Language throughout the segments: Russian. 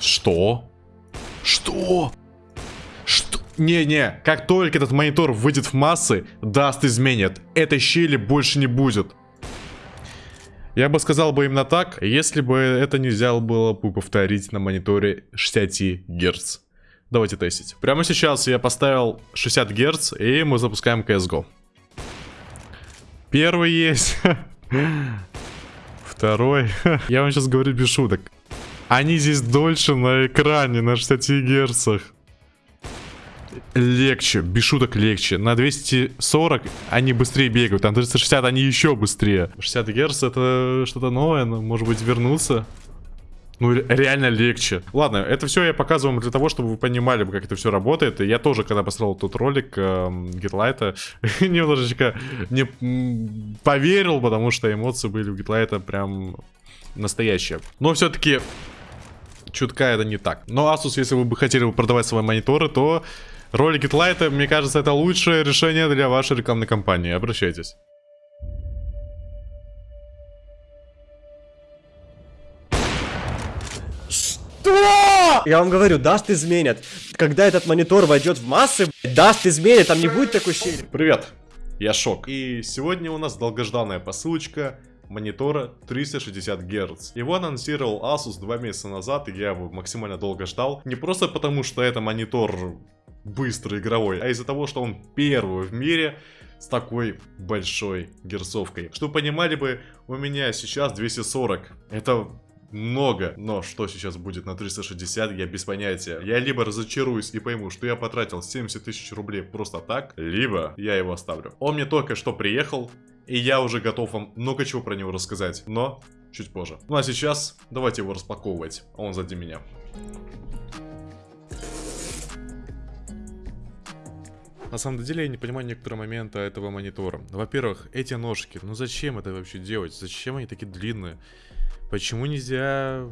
Что? Что? Что? Не-не, как только этот монитор выйдет в массы, даст изменит. Этой щели больше не будет. Я бы сказал бы именно так, если бы это нельзя было бы повторить на мониторе 60 Гц. Давайте тестить. Прямо сейчас я поставил 60 Гц, и мы запускаем CSGO. Первый есть. Второй. Я вам сейчас говорю без шуток. Они здесь дольше на экране, на 60 герцах. Легче, без шуток легче. На 240 они быстрее бегают, а на 360 они еще быстрее. 60 герц это что-то новое, но может быть вернуться. Ну, реально легче. Ладно, это все я показываю вам для того, чтобы вы понимали, как это все работает. И я тоже, когда построил тот ролик э, Гитлайта, немножечко не поверил, потому что эмоции были у Гитлайта прям настоящие. Но все-таки чутка это не так. Но Asus, если вы бы хотели продавать свои мониторы, то ролик Гитлайта, мне кажется, это лучшее решение для вашей рекламной кампании. Обращайтесь. Что? Я вам говорю, даст изменят. Когда этот монитор войдет в массы, даст изменят, там не будет такой щели. Привет, я Шок. И сегодня у нас долгожданная посылочка монитора 360 Гц. Его анонсировал Asus два месяца назад, и я его максимально долго ждал. Не просто потому, что это монитор быстрый игровой, а из-за того, что он первый в мире с такой большой герцовкой. Чтобы понимали бы, у меня сейчас 240. Это много. Но что сейчас будет на 360, я без понятия. Я либо разочаруюсь и пойму, что я потратил 70 тысяч рублей просто так, либо я его оставлю. Он мне только что приехал, и я уже готов вам много чего про него рассказать. Но чуть позже. Ну а сейчас давайте его распаковывать. Он сзади меня. На самом деле я не понимаю некоторые моменты этого монитора. Во-первых, эти ножки, ну зачем это вообще делать? Зачем они такие длинные? Почему нельзя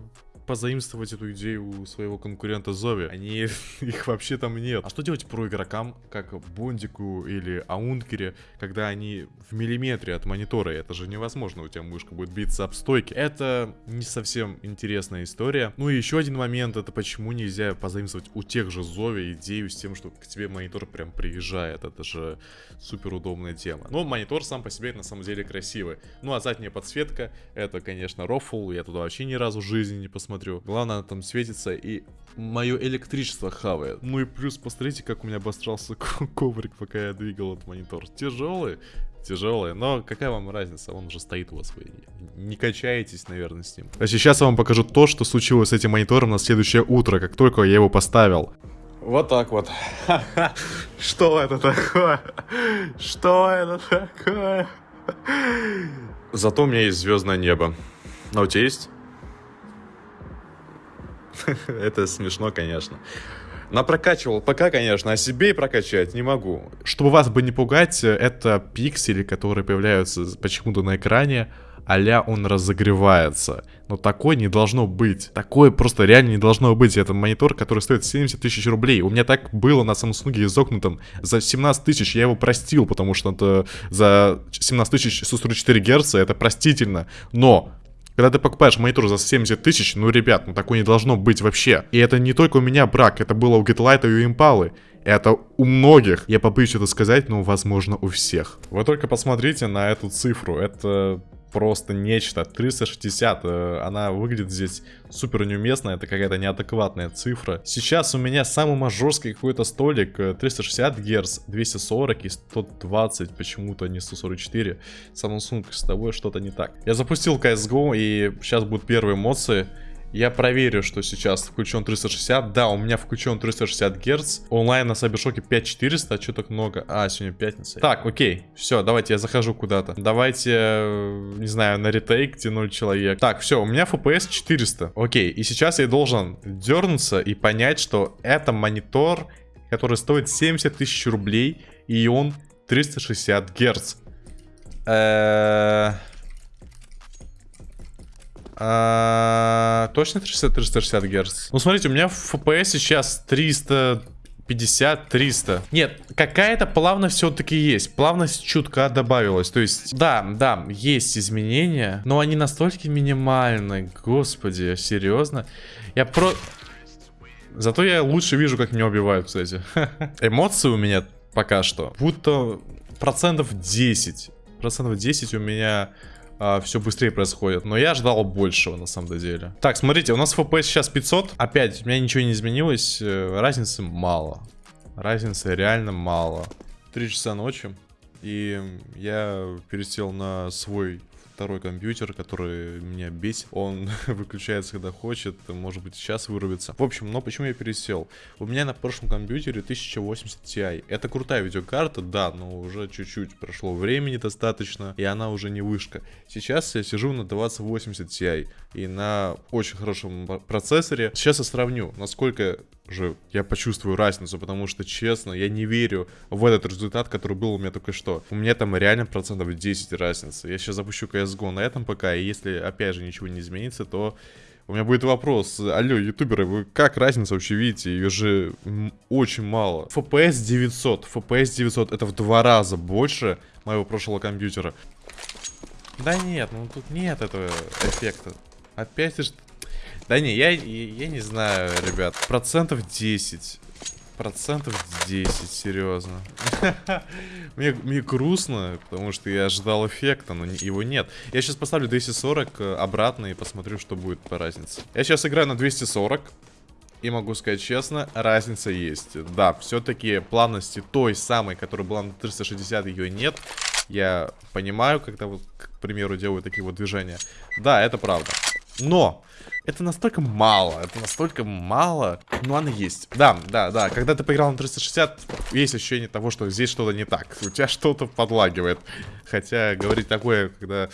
позаимствовать эту идею у своего конкурента Зови. Они, их вообще там нет. А что делать про игрокам, как Бондику или Аункере, когда они в миллиметре от монитора? Это же невозможно, у тебя мышка будет биться об стойки. Это не совсем интересная история. Ну и еще один момент, это почему нельзя позаимствовать у тех же Зови идею с тем, что к тебе монитор прям приезжает. Это же супер удобная тема. Но монитор сам по себе на самом деле красивый. Ну а задняя подсветка, это, конечно, рофл. Я туда вообще ни разу в жизни не посмотрел смотрю. Главное, она там светится и мое электричество хавает. Ну и плюс, посмотрите, как у меня обострался коврик, пока я двигал этот монитор. Тяжелый, тяжелый, но какая вам разница, он уже стоит у вас, вы не качаетесь, наверное, с ним. А сейчас я вам покажу то, что случилось с этим монитором на следующее утро, как только я его поставил. Вот так вот. Что это такое? Что это такое? Зато у меня есть звездное небо. А у тебя есть? Это смешно, конечно. Напрокачивал пока, конечно, а себе и прокачать не могу. Чтобы вас бы не пугать, это пиксели, которые появляются почему-то на экране, а он разогревается. Но такой не должно быть. Такое просто реально не должно быть. Это монитор, который стоит 70 тысяч рублей. У меня так было на Samsung изогнутом за 17 тысяч. Я его простил, потому что это за 17 тысяч 144 Гц это простительно. Но когда ты покупаешь монитор за 70 тысяч, ну, ребят, ну такое не должно быть вообще. И это не только у меня брак, это было у Getlite и у Impala. Это у многих. Я побоюсь это сказать, но возможно у всех. Вы только посмотрите на эту цифру. Это просто нечто. 360, э, она выглядит здесь супер неуместно, это какая-то неадекватная цифра. Сейчас у меня самый мажорский какой-то столик, 360 Гц, 240 и 120, почему-то не 144. Samsung с тобой что-то не так. Я запустил CSGO и сейчас будут первые эмоции. Я проверю, что сейчас включен 360. Да, у меня включен 360 Гц. Онлайн на Сайбершоке 5400. А что так много? А, сегодня пятница. Так, окей. Все, давайте я захожу куда-то. Давайте, э, не знаю, на ретейк тянуть человек. Так, все, у меня FPS 400. Окей, и сейчас я должен дернуться и понять, что это монитор, который стоит 70 тысяч рублей, и он 360 Гц. Эээ... А, точно 360, 360 Гц? Ну, смотрите, у меня в FPS сейчас 300... 50-300. Нет, какая-то плавность все-таки есть. Плавность чутка добавилась. То есть, да, да, есть изменения, но они настолько минимальны. Господи, серьезно? Я про... Зато я лучше вижу, как меня убивают, кстати. Эмоции у меня пока что будто процентов 10. Процентов 10 у меня а, все быстрее происходит. Но я ждал большего, на самом деле. Так, смотрите, у нас FPS сейчас 500. Опять, у меня ничего не изменилось. Э, разницы мало. Разницы реально мало. Три часа ночи. И я пересел на свой второй компьютер, который меня бесит. Он выключается, когда хочет, может быть, сейчас вырубится. В общем, но почему я пересел? У меня на прошлом компьютере 1080 Ti. Это крутая видеокарта, да, но уже чуть-чуть прошло времени достаточно, и она уже не вышка. Сейчас я сижу на 2080 Ti и на очень хорошем процессоре. Сейчас я сравню, насколько же я почувствую разницу, потому что, честно, я не верю в этот результат, который был у меня только что. У меня там реально процентов 10 разницы. Я сейчас запущу CSGO на этом ПК, и если, опять же, ничего не изменится, то у меня будет вопрос. Алло, ютуберы, вы как разницу вообще видите? Ее же очень мало. FPS 900. FPS 900 это в два раза больше моего прошлого компьютера. Да нет, ну тут нет этого эффекта. Опять же да не, я, я не знаю, ребят. Процентов 10. Процентов 10, серьезно. мне, мне грустно, потому что я ожидал эффекта, но его нет. Я сейчас поставлю 240 э, обратно и посмотрю, что будет по разнице. Я сейчас играю на 240. И могу сказать честно, разница есть. Да, все-таки плавности той самой, которая была на 360, ее нет. Я понимаю, когда вот, к примеру, делаю такие вот движения. Да, это правда. Но это настолько мало, это настолько мало, но оно есть. Да, да, да, когда ты поиграл на 360, есть ощущение того, что здесь что-то не так. У тебя что-то подлагивает. Хотя говорить такое, когда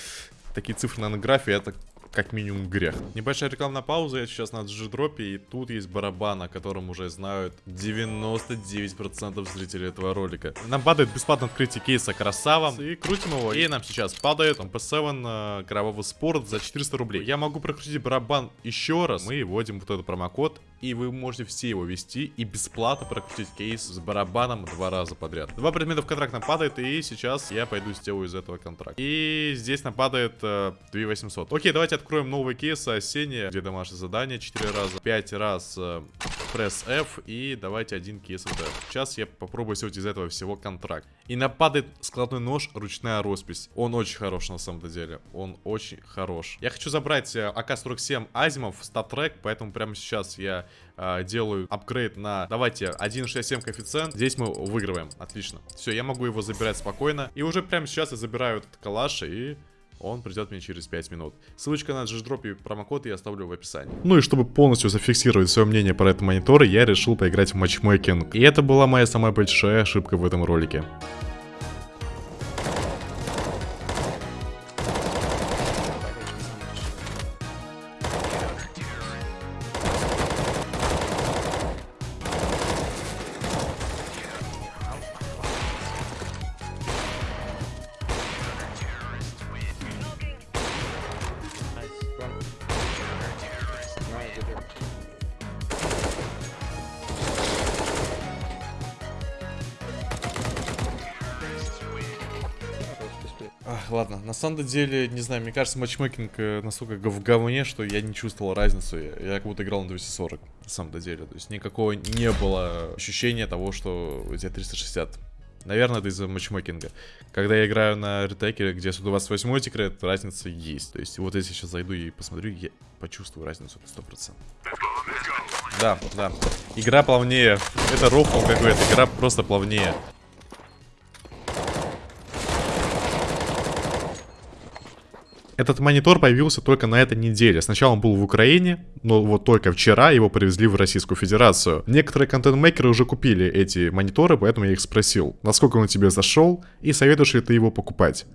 такие цифры на графе, это как минимум грех. Небольшая рекламная пауза, я сейчас на G-дропе, и тут есть барабан, о котором уже знают 99% зрителей этого ролика. Нам падает бесплатно открытие кейса красава, и крутим его, и нам сейчас падает MP7 э, кровавый спорт за 400 рублей. Я могу прокрутить барабан еще раз, мы вводим вот этот промокод, и вы можете все его ввести и бесплатно прокрутить кейс с барабаном два раза подряд. Два предмета в контракт нам падает, и сейчас я пойду сделаю из этого контракт. И здесь нам падает э, 2800. Окей, давайте откроем новый кейс осенние, где домашнее задание 4 раза, 5 раз э, press F и давайте один кейс Сейчас я попробую сделать из этого всего контракт. И мне падает складной нож, ручная роспись. Он очень хорош на самом деле. Он очень хорош. Я хочу забрать э, АК-47 Asiimov, StatTrak, поэтому прямо сейчас я э, делаю апгрейд на, давайте, 1.67 коэффициент. Здесь мы выигрываем. Отлично. Все, я могу его забирать спокойно. И уже прямо сейчас я забираю этот калаш и он придет мне через 5 минут. Ссылочка на GDrop и промокод я оставлю в описании. Ну и чтобы полностью зафиксировать свое мнение про этот монитор, я решил поиграть в матчмейкинг. И это была моя самая большая ошибка в этом ролике. Ах, ладно, на самом деле, не знаю, мне кажется, матчмейкинг э, настолько в говне, что я не чувствовал разницу. Я, я как будто играл на 240, на самом деле. То есть никакого не было ощущения того, что у тебя 360. Наверное, это из-за матчмейкинга. Когда я играю на ретекере, где 128 секрет, разница есть. То есть вот если сейчас зайду и посмотрю, я почувствую разницу 100%. Да, да. Игра плавнее. Это рофл какой-то, игра просто плавнее. Этот монитор появился только на этой неделе. Сначала он был в Украине, но вот только вчера его привезли в Российскую Федерацию. Некоторые контент-мейкеры уже купили эти мониторы, поэтому я их спросил, насколько он тебе зашел и советуешь ли ты его покупать.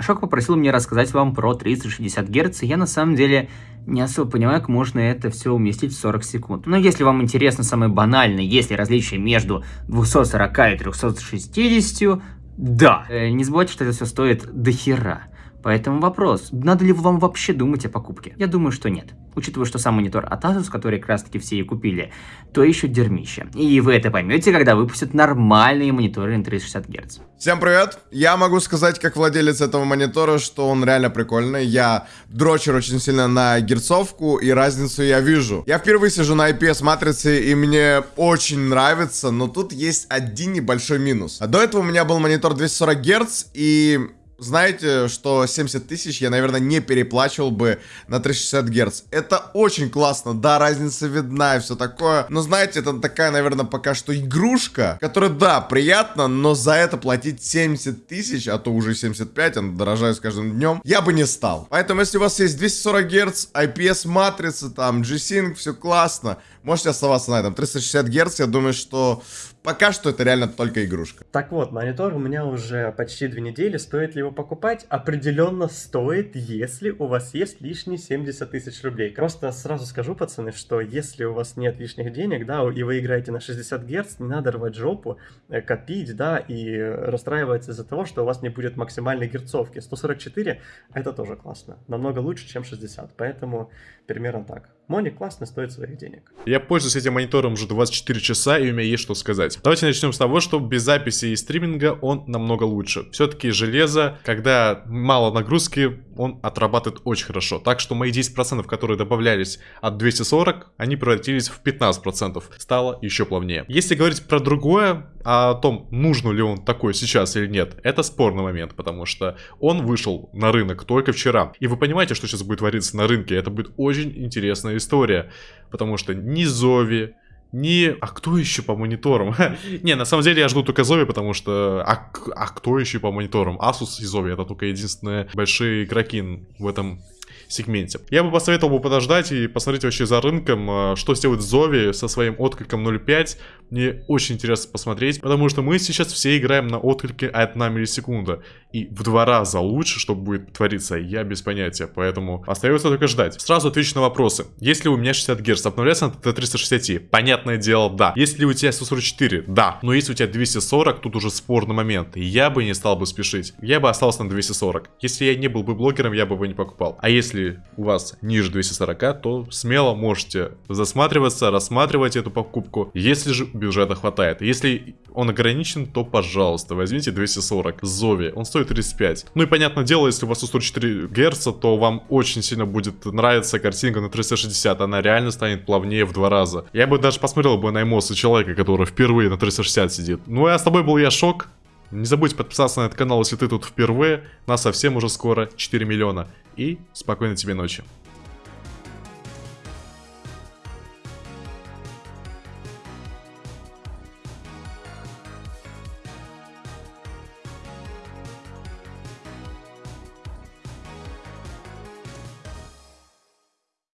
Шок попросил меня рассказать вам про 360 Гц, я на самом деле не особо понимаю, как можно это все уместить в 40 секунд. Но если вам интересно самое банальное, есть ли различие между 240 и 360, да. Э, не забывайте, что это все стоит до хера. Поэтому вопрос, надо ли вам вообще думать о покупке? Я думаю, что нет. Учитывая, что сам монитор от Asus, который как раз таки все и купили, то еще дерьмище. И вы это поймете, когда выпустят нормальные мониторы на 360 Гц. Всем привет! Я могу сказать, как владелец этого монитора, что он реально прикольный. Я дрочер очень сильно на герцовку, и разницу я вижу. Я впервые сижу на IPS-матрице, и мне очень нравится, но тут есть один небольшой минус. А до этого у меня был монитор 240 Гц, и знаете, что 70 тысяч я, наверное, не переплачивал бы на 360 Гц. Это очень классно, да, разница видна и все такое. Но знаете, это такая, наверное, пока что игрушка, которая, да, приятно, но за это платить 70 тысяч, а то уже 75, он дорожает с каждым днем, я бы не стал. Поэтому, если у вас есть 240 Гц, IPS матрица, там, G-Sync, все классно, можете оставаться на этом. 360 Гц, я думаю, что пока что это реально только игрушка. Так вот, монитор у меня уже почти две недели. Стоит ли его покупать? Определенно стоит, если у вас есть лишние 70 тысяч рублей. Просто сразу скажу, пацаны, что если у вас нет лишних денег, да, и вы играете на 60 Гц, не надо рвать жопу, э, копить, да, и расстраиваться из-за того, что у вас не будет максимальной герцовки. 144 это тоже классно. Намного лучше, чем 60. Поэтому примерно так. Моник классно стоит своих денег. Я пользуюсь этим монитором уже 24 часа, и у меня есть что сказать. Давайте начнем с того, что без записи и стриминга он намного лучше. Все-таки железо, когда мало нагрузки, он отрабатывает очень хорошо. Так что мои 10%, которые добавлялись от 240, они превратились в 15%. Стало еще плавнее. Если говорить про другое, о том, нужно ли он такой сейчас или нет, это спорный момент, потому что он вышел на рынок только вчера. И вы понимаете, что сейчас будет твориться на рынке, это будет очень интересная история, потому что ни Зови, ни... А кто еще по мониторам? не, на самом деле я жду только Зови, потому что... А, а кто еще по мониторам? Asus и Зови, это только единственные большие игроки в этом сегменте. Я бы посоветовал бы подождать и посмотреть вообще за рынком, а, что сделает Зови со своим откликом 0.5. Мне очень интересно посмотреть, потому что мы сейчас все играем на отклике 1 миллисекунда. И в два раза лучше, что будет твориться, я без понятия, поэтому остается только ждать. Сразу отвечу на вопросы. Если у меня 60 Гц, обновляется на Т360, понятное дело, да. Если у тебя 144, да. Но если у тебя 240, тут уже спорный момент. Я бы не стал бы спешить. Я бы остался на 240. Если я не был бы блогером, я бы его не покупал. А если если у вас ниже 240, то смело можете засматриваться, рассматривать эту покупку, если же бюджета хватает. Если он ограничен, то, пожалуйста, возьмите 240 Зови, он стоит 35. Ну и понятное дело, если у вас 144 Гц, то вам очень сильно будет нравиться картинка на 360, она реально станет плавнее в два раза. Я бы даже посмотрел бы на эмоции человека, который впервые на 360 сидит. Ну а с тобой был я Шок. Не забудь подписаться на этот канал, если ты тут впервые. Нас совсем уже скоро 4 миллиона и спокойной тебе ночи.